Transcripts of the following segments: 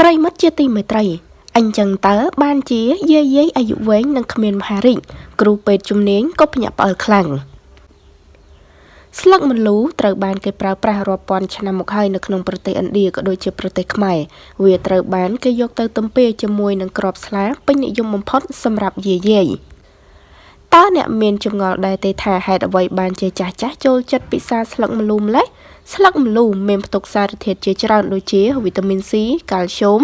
ប្រិមិត្តជាទីមេត្រីអញ្ចឹងតើបានជាយាយយាយអាយុវែងនិងគ្មានមហារិចគ្រូពេទ្យជំនាញក៏ភ្ញាក់ផ្អើលខ្លាំងស្លឹកម្លូត្រូវបានគេប្រើប្រាស់រាប់ពាន់ឆ្នាំមកហើយនៅក្នុងប្រទេសឥណ្ឌាក៏ដូចជាប្រទេសខ្មែរវាត្រូវបានគេយកទៅទំពាជាមួយនឹងក្របស្លាពេញនិយមបំផុតសម្រាប់យាយយាយតើអ្នកមានចម្ងល់ដែរទេថាហេតុអ្វីបានជាចាស់ចាស់ចូលចិត្តពិសាស្លឹកម្លូម្លេះ ស្លឹកម្លូមានផ្ទុកសារធាតុជាច្រើនដូចជាវីតាមីន C កាល់ស្យូម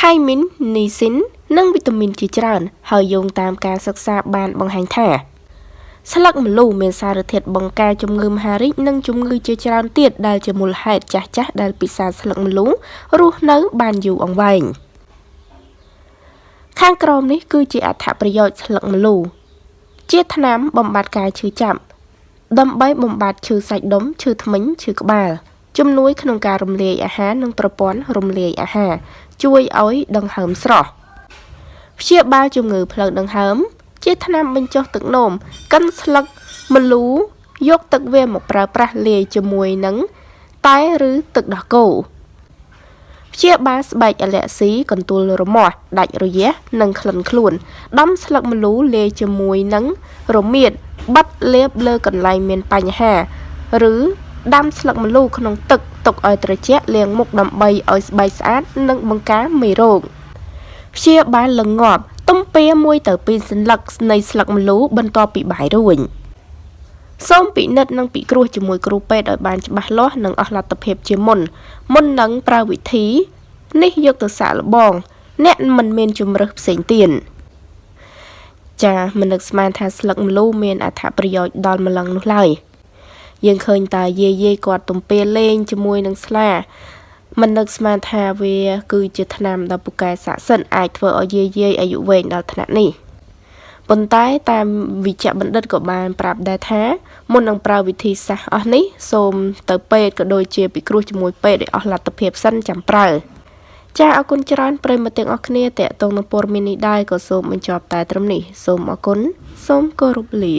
ថៃមីននីស៊ីននិងវីតាមីនជាច្រើន ហើយយោងតាមការសិក្សាបានបង្ហាញថាស្លឹកម្លូមានសារធាតុបង្ការជំងឺមហារីកនិងជំងឺជាច្រើនទៀតដែលជាមូលហេតុចាស់ចាស់ដែលពិសាស្លឹកម្លូរស់នៅបានយូរអង្វែងខាងក្រោមនេះគឺជាអត្ថប្រយោជន៍ស្លឹកម្លូជាថ្នាំបំបត្តិការឈឺចាប់ ដើម្បីបំបត្តិឈឺសាច់ដុំឈឺធ្មេញឈឺក្បាលជំនួយក្នុងការរំលាយអាហារនិងប្រព័ន្ធរំលាយអាហារជួយឲ្យដង្ហើមស្រស់ព្យាបាលជំងឺផ្លូវដង្ហើម ជាថ្នាំបញ្ចុះទឹកនោមកិនស្លឹកម្លូយកទឹកវាមកប្រើប្រាស់លាយជាមួយនឹងតែឬទឹកដោះគោព្យាបាលស្បែកអាឡែស៊ីកន្ទួលរមាស់ដាច់រយះនិងក្លិនខ្លួនដំស្លឹកម្លូលាយជាមួយនឹងរមៀត បិទលាបលើកន្លែងមានបញ្ហា ឬដាំស្លឹកម្លូក្នុងទឹកទុកឲ្យត្រជាក់លាងមុខដើម្បីឲ្យស្បែកស្អាត និងបង្ការមេរោគព្យាបាលល្ងាប់ទំពា1ទៅ2សន្លឹកនៃស្លឹកម្លូបន្ទាប់ពីបាយរួញសូមពិនិត្យនិងពិគ្រោះជាមួយគ្រូពេទ្យឲ្យបានច្បាស់លាស់និងអស់លទ្ធភាពជាមុនមុននឹងប្រើវិធី នេះយកទៅសាកល្បង អ្នកមិនមានជំរើសផ្សេងទៀត ចាមិននឹកស្មានថាស្លឹកម្លូមានអត្ថប្រយោជន៍ដល់ម្លឹងនោះឡើយយើងឃើញតាយាយយាយគាត់ទំពាលេងជាមួយនឹងស្លាមិននឹកស្មានថាវា គឺជាថ្នាំដ៏ពូកែស័ក្តិសិទ្ធអាចធ្វើឲ្យយាយយាយអាយុវែងដល់ថ្នាក់នេះប៉ុន្តែតាមវិជ្ជបណ្ឌិតក៏បានប្រាប់ដែរថាមុននឹងប្រើវិធីសាស្ត្រអស់នេះសូមទៅពេទ្យក៏ដូចជាពិគ្រោះជាមួយពេទ្យឲ្យអស់លទ្ធភាពសិនចាំប្រើ ចាអរគុណច្រើនប្រិយមិត្តទាំងអស់គ្នាតេតងនឹងព័ត៌មាននេះដែរក៏សូមបញ្ចប់តែត្រឹមនេះសូមអរគុណសូមគោរពលា